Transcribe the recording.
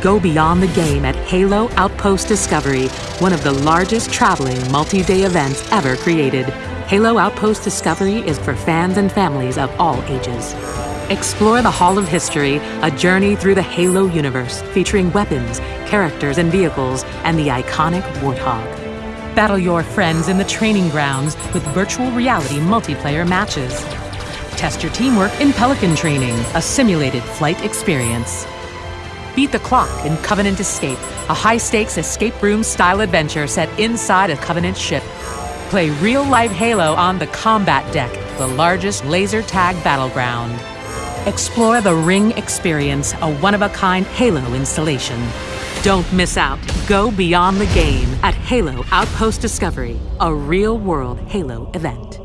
Go beyond the game at Halo Outpost Discovery, one of the largest traveling multi-day events ever created. Halo Outpost Discovery is for fans and families of all ages. Explore the Hall of History, a journey through the Halo universe featuring weapons, characters, and vehicles, and the iconic Warthog. Battle your friends in the training grounds with virtual reality multiplayer matches. Test your teamwork in Pelican Training, a simulated flight experience. Beat the clock in Covenant Escape, a high stakes escape room style adventure set inside a Covenant ship. Play real life Halo on the Combat Deck, the largest laser tag battleground. Explore the Ring Experience, a one of a kind Halo installation. Don't miss out. Go beyond the game at Halo Outpost Discovery, a real world Halo event.